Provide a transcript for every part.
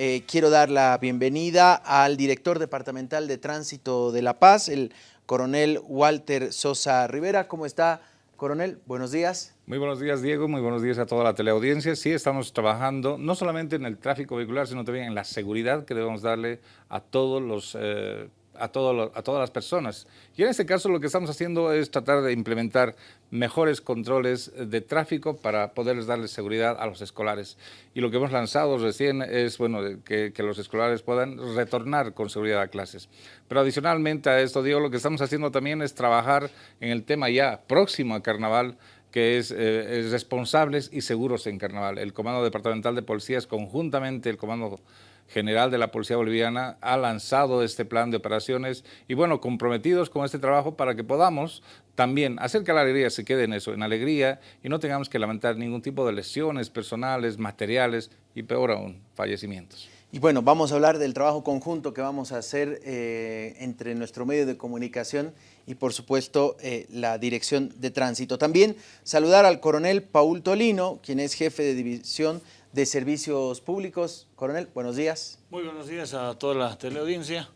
eh, quiero dar la bienvenida al director departamental de Tránsito de La Paz, el coronel Walter Sosa Rivera. ¿Cómo está, coronel? Buenos días. Muy buenos días, Diego. Muy buenos días a toda la teleaudiencia. Sí, estamos trabajando no solamente en el tráfico vehicular, sino también en la seguridad que debemos darle a todos los eh, a, todas las personas. Y en este caso lo que estamos haciendo es tratar de implementar mejores controles de tráfico para poderles darles seguridad a los escolares. Y lo que hemos lanzado recién es bueno, que, los escolares puedan retornar con seguridad a clases. Pero adicionalmente a esto, digo, lo que estamos haciendo también es trabajar en el tema ya próximo a Carnaval, que es, eh, es, responsables y seguros en Carnaval. El Comando Departamental de Policías, conjuntamente el Comando General de la Policía Boliviana, ha lanzado este plan de operaciones y, bueno, comprometidos con este trabajo para que podamos también hacer que la alegría se quede en eso, en alegría, y no tengamos que lamentar ningún tipo de lesiones personales, materiales y, peor aún, fallecimientos. Y bueno, vamos a hablar del trabajo conjunto que vamos a hacer eh, entre nuestro medio de comunicación y por supuesto eh, la Dirección de Tránsito. También saludar al coronel Paul Tolino, quien es jefe de división de Servicios Públicos. Coronel, buenos días. Muy buenos días a toda la teleaudiencia.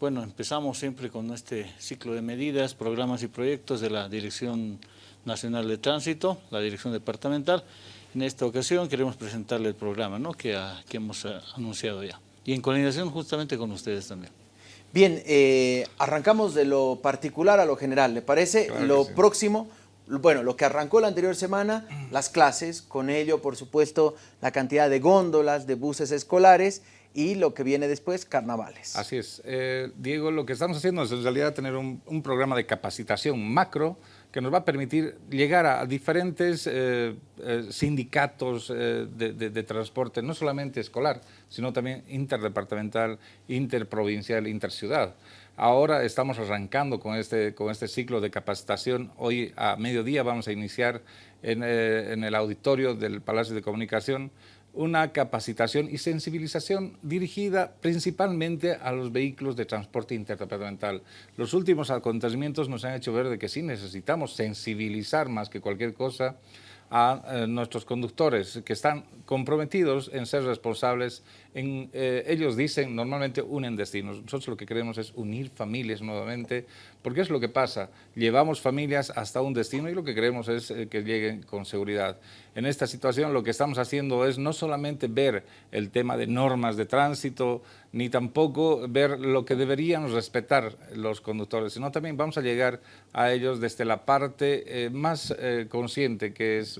Bueno, empezamos siempre con este ciclo de medidas, programas y proyectos de la Dirección Nacional de Tránsito, la Dirección Departamental. En esta ocasión queremos presentarle el programa ¿no? que, a, que hemos eh, anunciado ya y en coordinación justamente con ustedes también. Bien, eh, arrancamos de lo particular a lo general, ¿le parece? Claro lo sí. próximo bueno, lo que arrancó la anterior semana, las clases, con ello, por supuesto, la cantidad de góndolas, de buses escolares y lo que viene después, carnavales. Así es. Eh, Diego, lo que estamos haciendo es en realidad tener un, un, programa de capacitación macro que nos va a permitir llegar a diferentes eh, eh, sindicatos de, de, de, transporte, no solamente escolar, sino también interdepartamental, interprovincial, interciudad. Ahora estamos arrancando con este, con este ciclo de capacitación. Hoy a mediodía vamos a iniciar en, eh, en el auditorio del Palacio de Comunicación una capacitación y sensibilización dirigida principalmente a los vehículos de transporte interdepartamental. Los últimos acontecimientos nos han hecho ver de que sí necesitamos sensibilizar más que cualquier cosa a eh, nuestros conductores que están comprometidos en ser responsables. En, eh, ellos dicen, normalmente unen destinos. Nosotros lo que queremos es unir familias nuevamente, porque es lo que pasa. Llevamos familias hasta un destino y lo que queremos es eh, que lleguen con seguridad. En esta situación lo que estamos haciendo es no solamente ver el tema de normas de tránsito, ni tampoco ver lo que deberían respetar los conductores, sino también vamos a llegar a ellos desde la parte eh, más eh, consciente, que es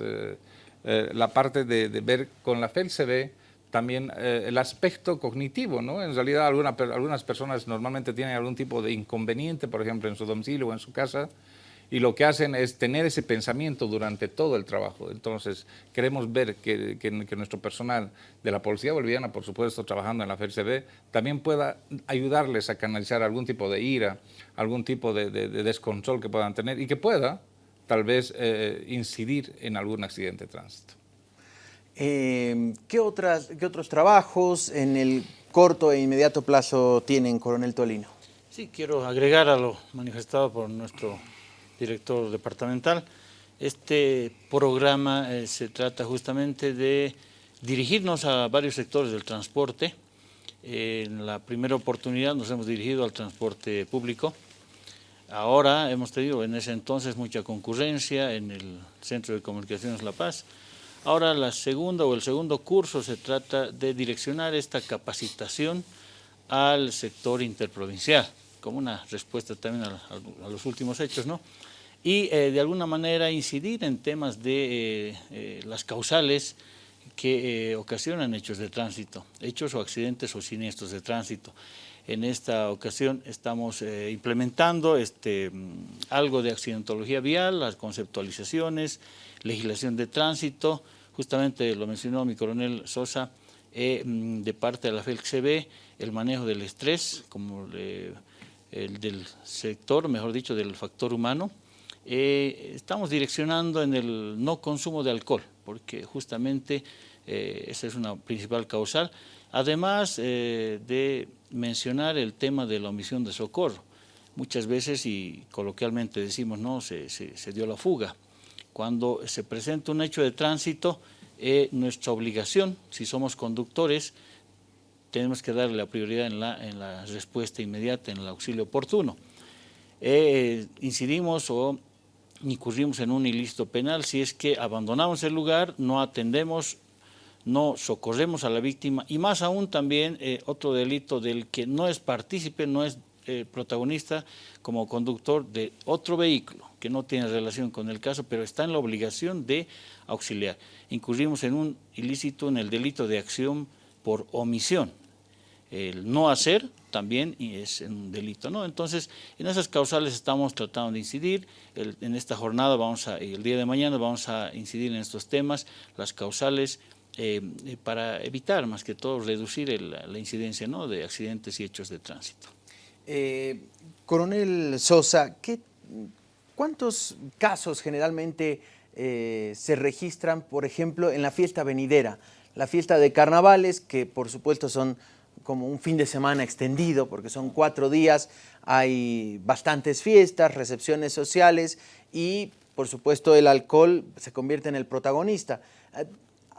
la parte de, ver con la FELCB también eh, el aspecto cognitivo, ¿no? En realidad alguna, algunas personas normalmente tienen algún tipo de inconveniente, por ejemplo, en su domicilio o en su casa, y lo que hacen es tener ese pensamiento durante todo el trabajo. Entonces, queremos ver que, nuestro personal de la Policía Boliviana, por supuesto, trabajando en la FERCB, también pueda ayudarles a canalizar algún tipo de ira, algún tipo de, de, de descontrol que puedan tener y que pueda, tal vez, eh, incidir en algún accidente de tránsito. Eh, ¿qué, otras, ¿Qué otros trabajos en el corto e inmediato plazo tienen, Coronel Tolino? Sí, quiero agregar a lo manifestado por nuestro director departamental. Este programa eh, se trata justamente de dirigirnos a varios sectores del transporte. En la primera oportunidad nos hemos dirigido al transporte público. Ahora hemos tenido en ese entonces mucha concurrencia en el Centro de Comunicaciones La Paz. Ahora la segunda o el segundo curso se trata de direccionar esta capacitación al sector interprovincial, como una respuesta también a, a, los últimos hechos, ¿no? y eh, de alguna manera incidir en temas de eh, eh, las causales que ocasionan hechos de tránsito, hechos o accidentes o siniestros de tránsito. En esta ocasión estamos eh, implementando este, mm, algo de accidentología vial, las conceptualizaciones, legislación de tránsito, justamente lo mencionó mi coronel Sosa, eh, mm, de parte de la FELCB, el manejo del estrés, como el del sector, mejor dicho, del factor humano, eh, estamos direccionando en el no consumo de alcohol, porque justamente eh, esa es una principal causal, además eh, de mencionar el tema de la omisión de socorro. Muchas veces, y coloquialmente decimos, no, se, se, dio la fuga. Cuando se presenta un hecho de tránsito, nuestra obligación, si somos conductores, tenemos que darle la prioridad en la, en la respuesta inmediata, en el auxilio oportuno. Eh, incidimos o incurrimos en un ilícito penal si es que abandonamos el lugar, no atendemos, no socorremos a la víctima y más aún también eh, otro delito del que no es partícipe, no es eh, protagonista como conductor de otro vehículo que no tiene relación con el caso, pero está en la obligación de auxiliar. Incurrimos en un ilícito, en el delito de acción por omisión. El no hacer también es un delito, ¿no? Entonces, en esas causales estamos tratando de incidir, en esta jornada, vamos a, el día de mañana vamos a incidir en estos temas, las causales, eh, para evitar más que todo reducir la incidencia de accidentes y hechos de tránsito. Eh, coronel Sosa, ¿qué, ¿cuántos casos generalmente eh, se registran, por ejemplo, en la fiesta venidera? La fiesta de carnavales, que por supuesto son como un fin de semana extendido, porque son cuatro días, hay bastantes fiestas, recepciones sociales y, por supuesto, el alcohol se convierte en el protagonista.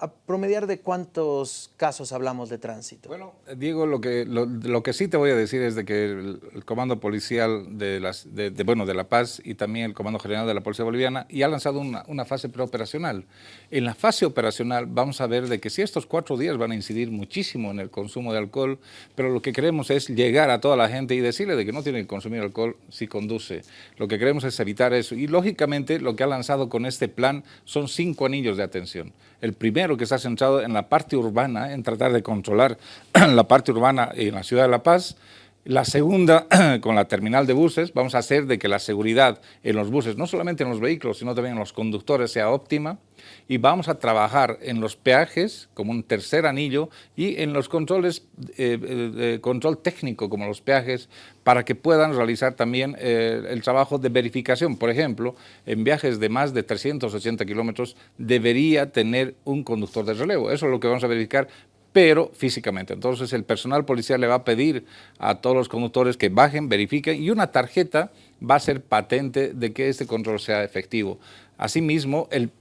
¿A promediar de cuántos casos hablamos de tránsito? Bueno, Diego, lo que, lo, que sí te voy a decir es de que el, Comando Policial de, las, de, bueno, de La Paz y también el Comando General de la Policía Boliviana ya ha lanzado una, una, fase preoperacional. En la fase operacional vamos a ver de que si estos cuatro días van a incidir muchísimo en el consumo de alcohol, pero lo que queremos es llegar a toda la gente y decirle de que no tienen que consumir alcohol si conduce. Lo que queremos es evitar eso. Y lógicamente lo que ha lanzado con este plan son cinco anillos de atención. El primero que está centrado en la parte urbana, en tratar de controlar la parte urbana en la ciudad de La Paz. La segunda, con la terminal de buses, vamos a hacer de que la seguridad en los buses, no solamente en los vehículos, sino también en los conductores, sea óptima. Y vamos a trabajar en los peajes como un tercer anillo y en los controles, eh, eh, control técnico como los peajes, para que puedan realizar también eh, el trabajo de verificación. Por ejemplo, en viajes de más de 380 kilómetros debería tener un conductor de relevo. Eso es lo que vamos a verificar pero físicamente. Entonces el personal policial le va a pedir a todos los conductores que bajen, verifiquen y una tarjeta va a ser patente de que este control sea efectivo. Asimismo, el,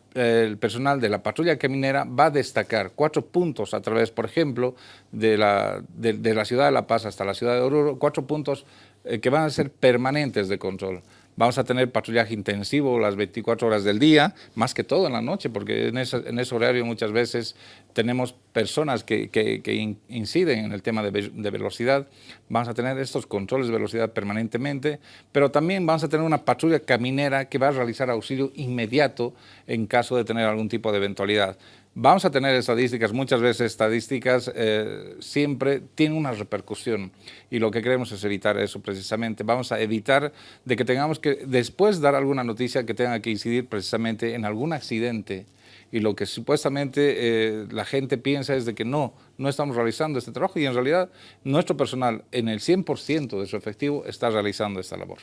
personal de la patrulla caminera va a destacar cuatro puntos a través, por ejemplo, de la, de, la ciudad de La Paz hasta la ciudad de Oruro, cuatro puntos eh, que van a ser permanentes de control. Vamos a tener patrullaje intensivo las 24 horas del día, más que todo en la noche, porque en ese, horario muchas veces tenemos personas que, que, inciden en el tema de, de, velocidad. Vamos a tener estos controles de velocidad permanentemente, pero también vamos a tener una patrulla caminera que va a realizar auxilio inmediato en caso de tener algún tipo de eventualidad. Vamos a tener estadísticas, muchas veces estadísticas eh, siempre tienen una repercusión y lo que queremos es evitar eso precisamente. Vamos a evitar de que tengamos que después dar alguna noticia que tenga que incidir precisamente en algún accidente y lo que supuestamente eh, la gente piensa es de que no, no estamos realizando este trabajo y en realidad nuestro personal en el 100% de su efectivo está realizando esta labor.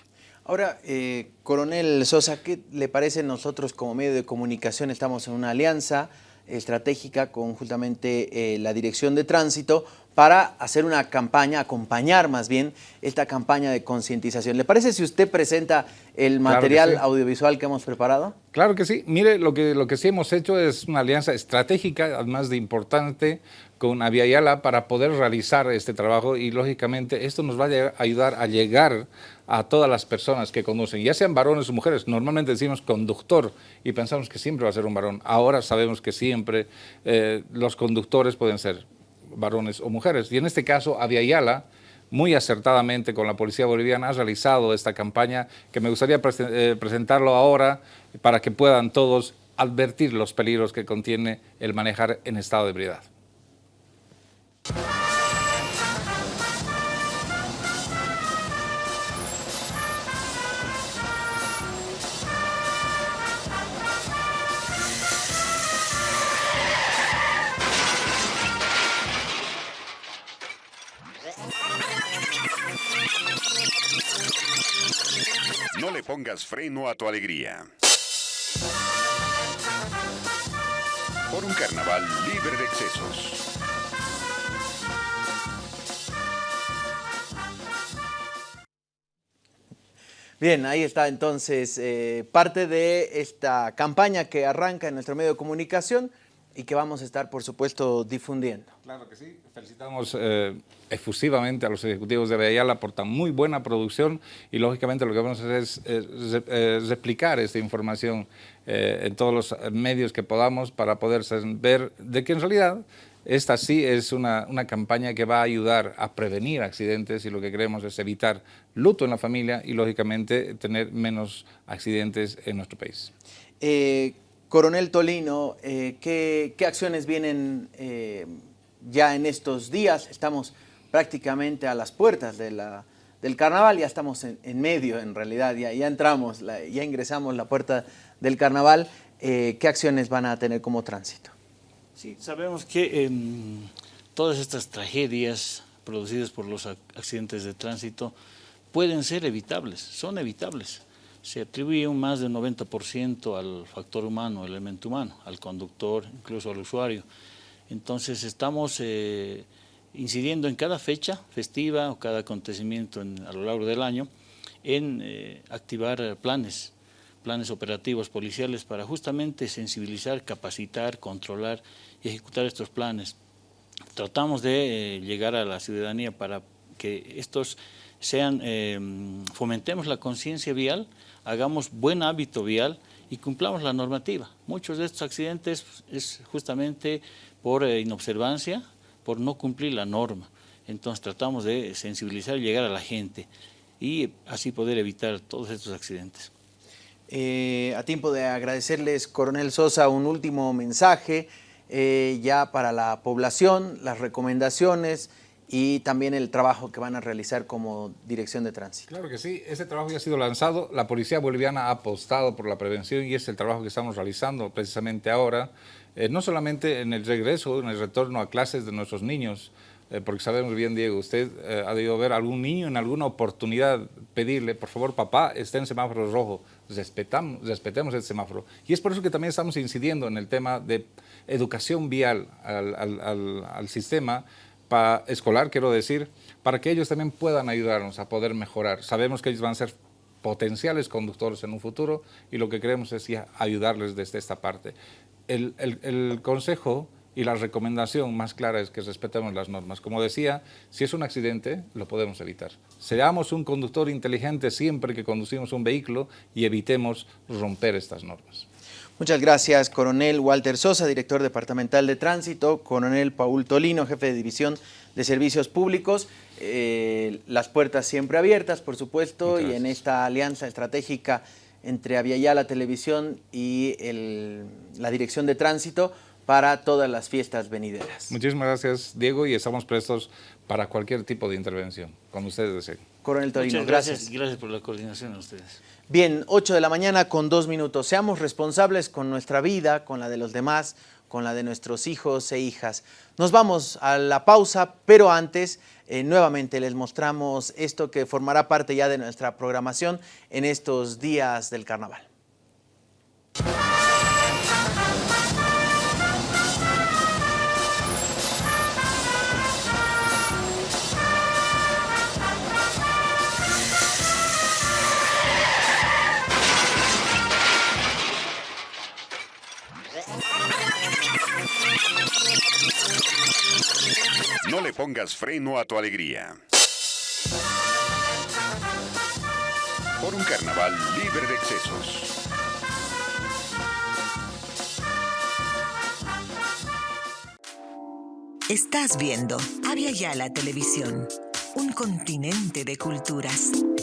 Ahora, eh, Coronel Sosa, ¿qué le parece nosotros como medio de comunicación? Estamos en una alianza, estratégica con justamente eh, la Dirección de Tránsito para hacer una campaña, acompañar más bien esta campaña de concientización. ¿Le parece si usted presenta el material audiovisual que hemos preparado? Claro que sí. Mire, lo que, lo que sí hemos hecho es una alianza estratégica, además de importante, con Aviala para poder realizar este trabajo y lógicamente esto nos va a ayudar a llegar a todas las personas que conducen, ya sean varones o mujeres. Normalmente decimos conductor y pensamos que siempre va a ser un varón. Ahora sabemos que siempre eh, los conductores pueden ser varones o mujeres. Y en este caso, Aviala, muy acertadamente con la Policía Boliviana, ha realizado esta campaña que me gustaría eh, presentarlo ahora para que puedan todos advertir los peligros que contiene el manejar en estado de ebriedad. Pongas freno a tu alegría. Por un carnaval libre de excesos. Bien, ahí está entonces eh, parte de esta campaña que arranca en nuestro medio de comunicación y que vamos a estar, por supuesto, difundiendo. Claro que sí. Felicitamos eh, efusivamente a los ejecutivos de Ayala por tan muy buena producción y, lógicamente, lo que vamos a hacer es, eh, replicar esta información eh, en todos los medios que podamos para poder ver de que en realidad esta sí es una, una, campaña que va a ayudar a prevenir accidentes y lo que queremos es evitar luto en la familia y, lógicamente, tener menos accidentes en nuestro país. Eh, Coronel Tolino, eh, ¿qué, ¿qué, acciones vienen eh, ya en estos días? Estamos prácticamente a las puertas del carnaval, ya estamos en, medio en realidad, ya, ya entramos, la, ya ingresamos la puerta del carnaval. ¿Qué acciones van a tener como tránsito? Sí, sabemos que eh, todas estas tragedias producidas por los accidentes de tránsito pueden ser evitables, son evitables. Se atribuye un más del 90% al factor humano, el elemento humano, al conductor, incluso al usuario. Entonces estamos eh, incidiendo en cada fecha festiva o cada acontecimiento en, a lo largo del año en eh, activar planes planes operativos policiales para justamente sensibilizar, capacitar, controlar y ejecutar estos planes. Tratamos de eh, llegar a la ciudadanía para que estos sean, eh, fomentemos la conciencia vial, hagamos buen hábito vial y cumplamos la normativa. Muchos de estos accidentes es justamente por eh, inobservancia, por no cumplir la norma. Entonces tratamos de sensibilizar y llegar a la gente y así poder evitar todos estos accidentes. Eh, a tiempo de agradecerles, Coronel Sosa, un último mensaje eh, ya para la población, las recomendaciones y también el trabajo que van a realizar como dirección de tránsito. Claro que sí, ese trabajo ya ha sido lanzado, la Policía Boliviana ha apostado por la prevención y es el trabajo que estamos realizando precisamente ahora, eh, no solamente en el regreso, en el retorno a clases de nuestros niños, eh, porque sabemos bien, Diego, usted eh, ha debido ver algún niño en alguna oportunidad pedirle, por favor, papá, está en semáforo rojo, respetamos, respetemos el semáforo. Y es por eso que también estamos incidiendo en el tema de educación vial al, al, al, sistema para, escolar, quiero decir, para que ellos también puedan ayudarnos a poder mejorar. Sabemos que ellos van a ser potenciales conductores en un futuro y lo que queremos es ayudarles desde esta parte. El, el, el consejo y la recomendación más clara es que respetemos las normas. Como decía, si es un accidente, lo podemos evitar. Seamos un conductor inteligente siempre que conducimos un vehículo y evitemos romper estas normas. Muchas gracias, coronel Walter Sosa, director departamental de tránsito, coronel Paul Tolino, jefe de división de servicios públicos. Eh, las puertas siempre abiertas, por supuesto, y en esta alianza estratégica entre Aviala Televisión y el, la dirección de tránsito, para todas las fiestas venideras. Muchísimas gracias, Diego, y estamos prestos para cualquier tipo de intervención, cuando ustedes deseen. Coronel Torino, gracias. gracias. Gracias por la coordinación a ustedes. Bien, 8 de la mañana con dos minutos. Seamos responsables con nuestra vida, con la de los demás, con la de nuestros hijos e hijas. Nos vamos a la pausa, pero antes eh, nuevamente les mostramos esto que formará parte ya de nuestra programación en estos días del carnaval. Pongas freno a tu alegría. Por un carnaval libre de excesos. Estás viendo Avia Yala Televisión, un continente de culturas.